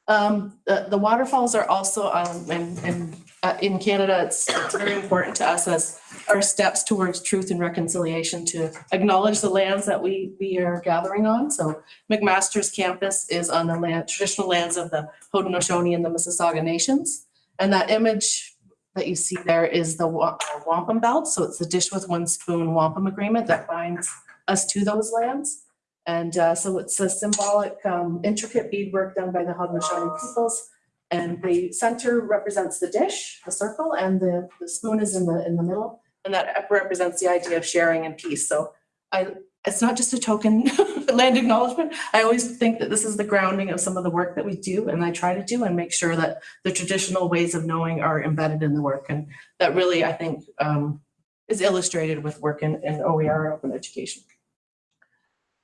Um, the, the waterfalls are also, um, in, in, uh, in Canada, it's, it's very important to us as our steps towards truth and reconciliation to acknowledge the lands that we, we are gathering on. So McMaster's campus is on the land, traditional lands of the Haudenosaunee and the Mississauga nations. And that image that you see there is the uh, wampum belt. So it's the dish with one spoon wampum agreement that binds us to those lands. And uh, so it's a symbolic, um, intricate beadwork done by the Haudenosaunee peoples. And the center represents the dish, the circle, and the, the spoon is in the, in the middle. And that represents the idea of sharing and peace. So I, it's not just a token [laughs] land acknowledgement. I always think that this is the grounding of some of the work that we do and I try to do and make sure that the traditional ways of knowing are embedded in the work. And that really, I think, um, is illustrated with work in, in OER and open education.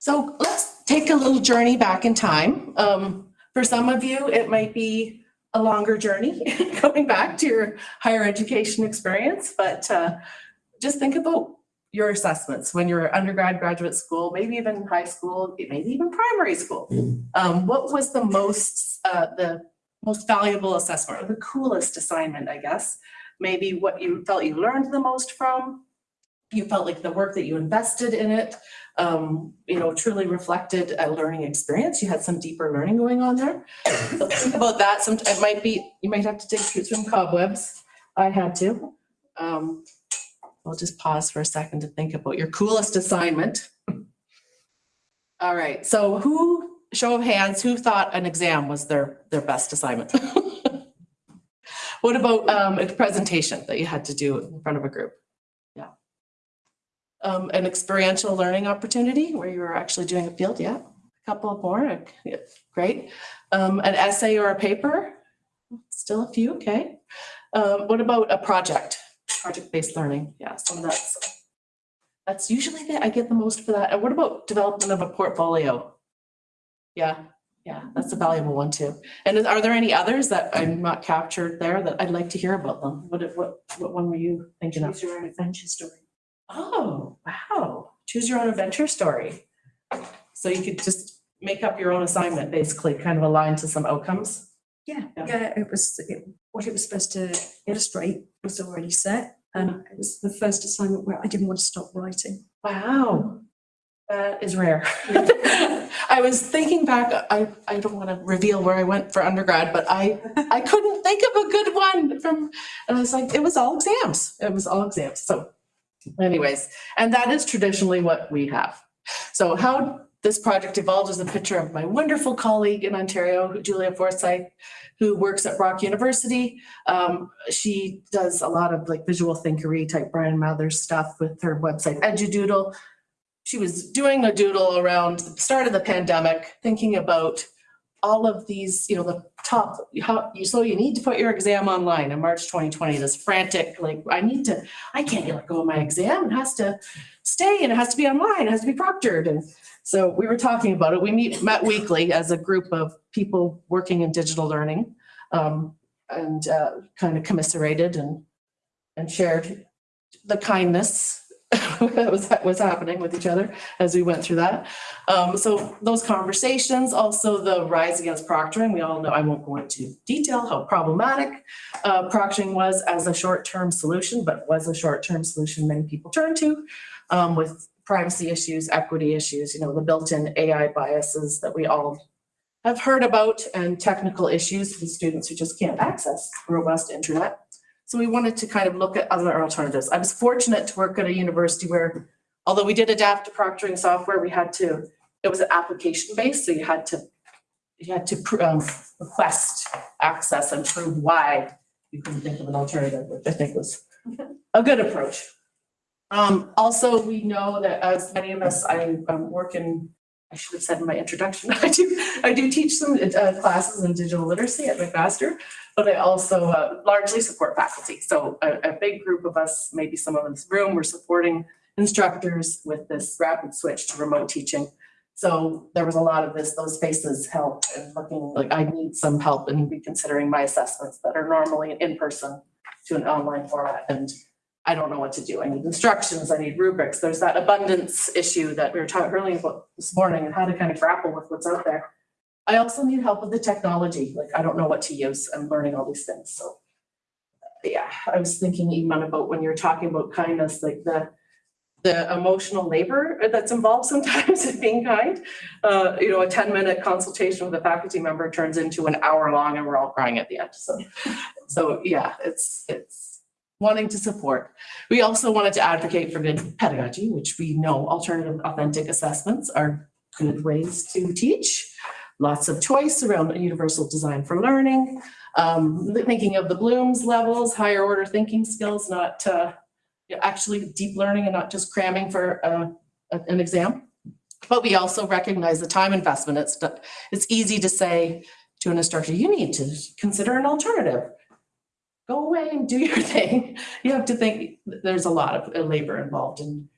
So let's take a little journey back in time. Um, for some of you, it might be a longer journey [laughs] going back to your higher education experience, but uh, just think about your assessments when you're undergrad, graduate school, maybe even high school, maybe even primary school. Um, what was the most, uh, the most valuable assessment or the coolest assignment, I guess? Maybe what you felt you learned the most from? You felt like the work that you invested in it, um, you know, truly reflected a learning experience. You had some deeper learning going on there. So think about that. Some, it might be, you might have to dig through some cobwebs. I had to. Um, I'll just pause for a second to think about your coolest assignment. All right, so who, show of hands, who thought an exam was their, their best assignment? [laughs] What about um, a presentation that you had to do in front of a group? Um, an experiential learning opportunity where you were actually doing a field, yeah, a couple more, yeah, great. Um, an essay or a paper, still a few, okay. Um, what about a project? project-based learning, yeah, so that's, that's usually the, I get the most for that. And what about development of a portfolio? Yeah, yeah, that's a valuable one too. And is- are there any others that I'm not captured there that I'd like to hear about them? What, what, what one were you thinking of? Your adventure story. Oh, wow, choose your own adventure story. So you could just make up your own assignment, basically, kind of aligned to some outcomes? Yeah, Yeah. yeah, it was, it- what it was supposed to illustrate was already set. And it was the first assignment where I didn't want to stop writing. Wow, that is rare. [laughs] I was thinking back, I, I don't want to reveal where I went for undergrad, but I, I couldn't think of a good one from, and I was like, it was all exams. It was all exams. So anyways, and that is traditionally what we have. So how this project evolved is a picture of my wonderful colleague in Ontario, Julia Forsyth, who works at Brock University. Um, she does a lot of like visual thinkery type Bryan Mathers stuff with her website EduDoodle. She was doing a doodle around the start of the pandemic, thinking about all of these, you know, the top, how, you, so you need to put your exam online in March 2020, this frantic, like, I need to, I can't let go of my exam. It has to stay and it has to be online, it has to be proctored. And so we were talking about it. We meet, met weekly as a group of people working in digital learning. Um, and, uh, kind of commiserated and, and shared the kindness [laughs] that was, was happening with each other as we went through that. Um, so those conversations, also the rise against proctoring, we all know, I won't go into detail how problematic uh, proctoring was as a short-term solution, but was a short-term solution many people turned to um, with privacy issues, equity issues, you know, the built-in AI biases that we all have heard about and technical issues with students who just can't access robust internet. So we wanted to kind of look at other alternatives. I was fortunate to work at a university where, although we did adapt to proctoring software, we had to, it was application based, so you had to, you had to um, request access and prove why you couldn't think of an alternative, which I think was a good approach. Um, also, we know that as many of us, I um, work in, I should have said in my introduction, [laughs] I do, I do teach some uh, classes in digital literacy at McMaster, but I also uh, largely support faculty. So a, a big group of us, maybe some of in this room, we're supporting instructors with this rapid switch to remote teaching. So there was a lot of this, those faces help and looking like I need some help in reconsidering my assessments that are normally in person to an online format and I don't know what to do. I need instructions, I need rubrics. There's that abundance issue that we were talking earlier about this morning and how to kind of grapple with what's out there. I also need help with the technology. Like, I don't know what to use. I'm learning all these things, so. Yeah, I was thinking even about when you're talking about kindness, like the, the emotional labor that's involved [laughs] sometimes in being kind. Uh, you know, a ten minute consultation with a faculty member turns into an hour long and we're all crying at the end, so. So, yeah, it's, it's wanting to support. We also wanted to advocate for good pedagogy, which we know alternative authentic assessments are good ways to teach. Lots of choice around universal design for learning, um, thinking of the Bloom's levels, higher order thinking skills, not uh, actually deep learning and not just cramming for uh, an exam. But we also recognize the time investment. It's, it's easy to say to an instructor, you need to consider an alternative. Go away and do your [laughs] thing. You have to think, there's a lot of uh, labor involved in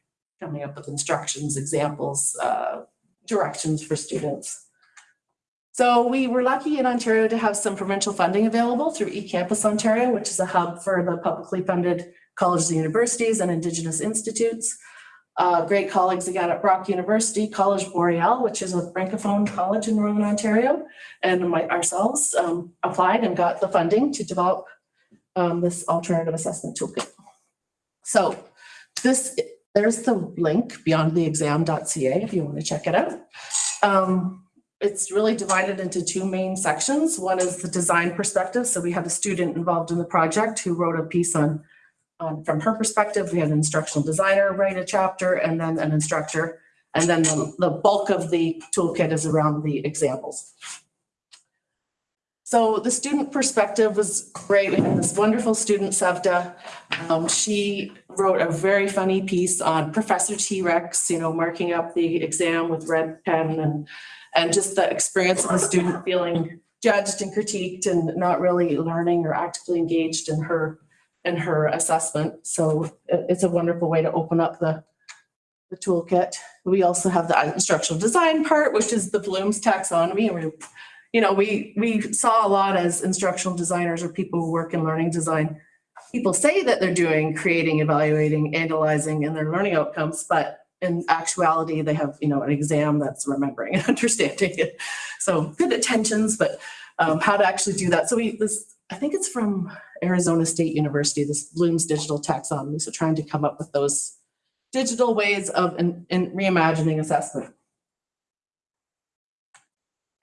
coming up with instructions, examples, uh, directions for students. So we were lucky in Ontario to have some provincial funding available through eCampus Ontario, which is a hub for the publicly funded colleges and universities and Indigenous institutes. Uh, great colleagues again at Brock University, College Boreal, which is a francophone college in Northern Ontario, and my, ourselves um, applied and got the funding to develop um, this alternative assessment toolkit. So this, there's the link beyondtheexam.ca if you want to check it out. Um, it's really divided into two main sections. One is the design perspective. So we had a student involved in the project who wrote a piece on, on from her perspective. We had an instructional designer write a chapter and then an instructor. And then the, the bulk of the toolkit is around the examples. So the student perspective was great. We had this wonderful student, Sevda. Um, she wrote a very funny piece on Professor T-Rex, you know, marking up the exam with red pen and, and just the experience of the student feeling judged and critiqued and not really learning or actively engaged in her, in her assessment. So it's a wonderful way to open up the, the toolkit. We also have the instructional design part, which is the Bloom's taxonomy. And we you know, we, we saw a lot as instructional designers or people who work in learning design. People say that they're doing creating, evaluating, analyzing and their learning outcomes, but in actuality, they have, you know, an exam that's remembering and [laughs] understanding it. So good attentions, but um, how to actually do that. So we, this, I think it's from Arizona State University, this Bloom's digital taxonomy. So trying to come up with those digital ways of in reimagining assessment.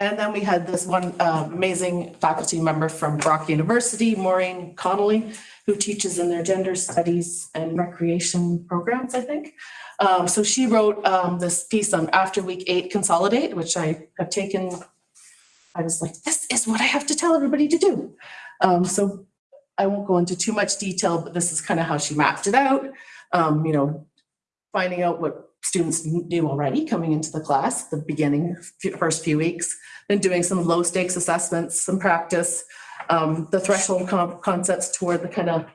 And then we had this one uh, amazing faculty member from Brock University, Maureen Connolly, who teaches in their gender studies and recreation programs, I think. Um, So she wrote um, this piece on after week eight consolidate, which I have taken. I was like, this is what I have to tell everybody to do. Um, So I won't go into too much detail, but this is kind of how she mapped it out. Um, You know, finding out what students knew already coming into the class, the beginning, first few weeks, then doing some low stakes assessments, some practice, um, the threshold con- concepts toward the kind of, I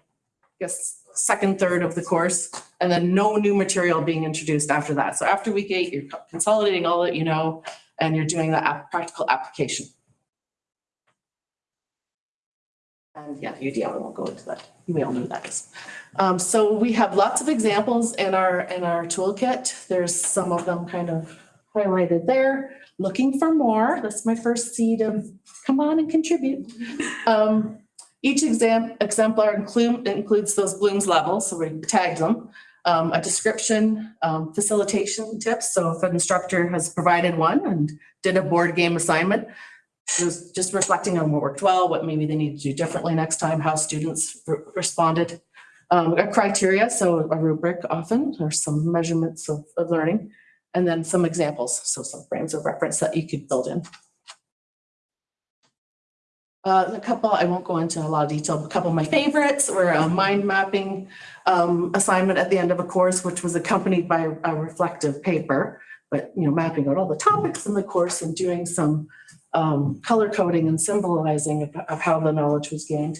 guess, second third of the course, and then no new material being introduced after that. So after week eight, you're consolidating all that you know, and you're doing the practical application. And yeah, UDL, I won't go into that. We all know what that is. Um, so we have lots of examples in our, in our toolkit. There's some of them kind of highlighted there. Looking for more. That's my first seed of, come on and contribute. Um, each exam, exemplar include, includes those Bloom's levels, so we tagged them. Um, a description, um, facilitation tips. So if an instructor has provided one and did a board game assignment, just, just reflecting on what worked well, what maybe they need to do differently next time, how students re- responded. Um, a criteria, so a rubric often, or some measurements of, of learning, and then some examples, so some frames of reference that you could build in. Uh, a couple, I won't go into a lot of detail, but a couple of my favorites were a mind mapping um, assignment at the end of a course, which was accompanied by a reflective paper, but, you know, mapping out all the topics in the course and doing some um, color coding and symbolizing of, of how the knowledge was gained.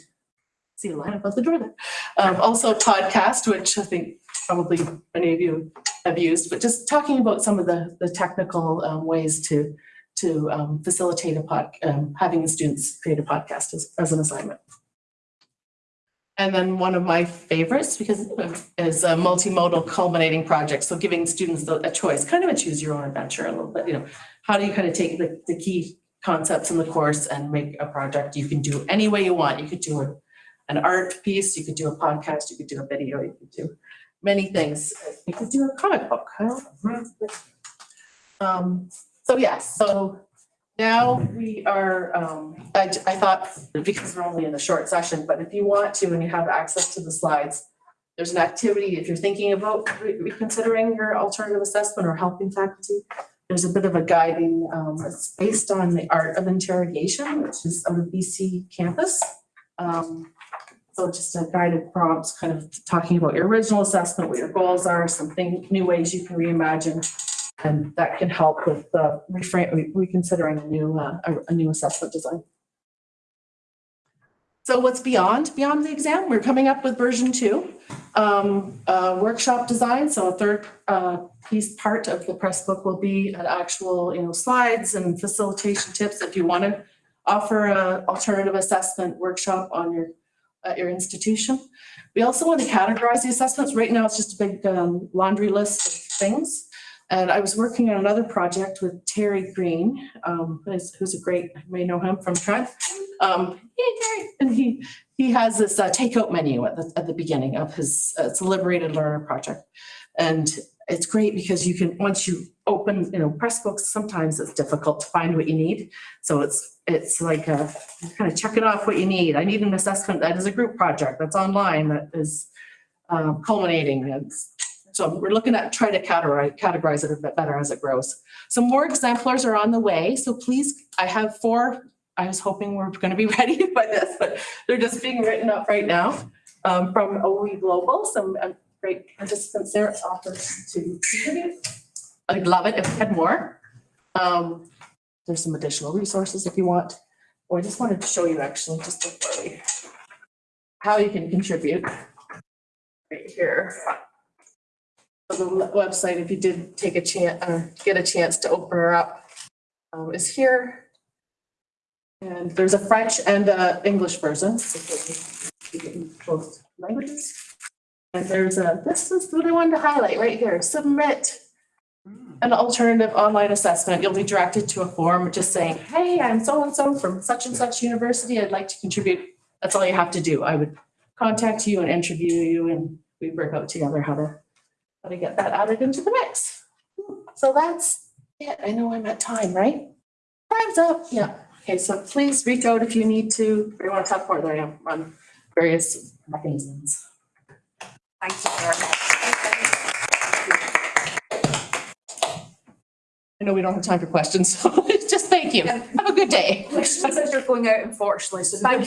See a line above the door there. Um, also podcast, which I think probably many of you have used, but just talking about some of the, the technical um, ways to, to um, facilitate a pod, um, having the students create a podcast as, as an assignment. And then one of my favorites, because is a multimodal culminating project, so giving students a choice, kind of a choose your own adventure a little bit, you know. How do you kind of take the, the key concepts in the course and make a project you can do any way you want? You could do an art piece, you could do a podcast, you could do a video, you could do many things. You could do a comic book. Um, so yes, so now we are, um, I, I thought, because we're only in a short session, but if you want to and you have access to the slides, there's an activity, if you're thinking about re- reconsidering your alternative assessment or helping faculty, there's a bit of a guiding, um, it's based on the art of interrogation, which is on the BCcampus. Um, so just a guided prompts, kind of talking about your original assessment, what your goals are, something, new ways you can reimagine. And that can help with uh, reframe, re- reconsidering a new, uh, a, a new assessment design. So what's beyond, beyond the exam? We're coming up with version two. Um, uh, workshop design, so a third, uh, piece, part of the Pressbook will be an actual, you know, slides and facilitation tips if you want to offer an alternative assessment workshop on your, at your institution. We also want to categorize the assessments. Right now, it's just a big um, laundry list of things. And I was working on another project with Terry Greene, um, who's, a great, you may know him from Trent. Um, and he, he has this uh, takeout menu at the, at the beginning of his, uh, it's a liberated learner project. And it's great because you can, once you open, you know, Pressbooks, sometimes it's difficult to find what you need. So it's, it's like a, kind of checking off what you need. I need an assessment that is a group project that's online that is um, culminating. And so we're looking at trying to categorize, categorize it a bit better as it grows. Some more exemplars are on the way. So please, I have four. I was hoping we're going to be [laughs] ready by this, but they're just being written up right now um, from OE Global. Some uh, great participants there offers to contribute. I'd love it if we had more. Um, there's some additional resources if you want. Or I just wanted to show you actually, just before we, how you can contribute. Right here. So The website, if you did take a chance, uh, get a chance to open her up, um, is here. And there's a French and a English version. so you can speak in Both languages. And there's a, this is what I wanted to highlight right here, submit hmm. an alternative online assessment. You'll be directed to a form just saying, hey, I'm so-and-so from such and such university. I'd like to contribute. That's all you have to do. I would contact you and interview you and we work out together how to, how to get that added into the mix. So that's it. I know I'm at time, right? Time's up. Yeah. Okay, so please reach out if you need to, or you want to talk more, there I am um, on various mechanisms. Thank you very much. I know we don't have time for questions, [laughs] so [laughs] just thank you. Have a good day. Questions as you're going out unfortunately, so [laughs] thank you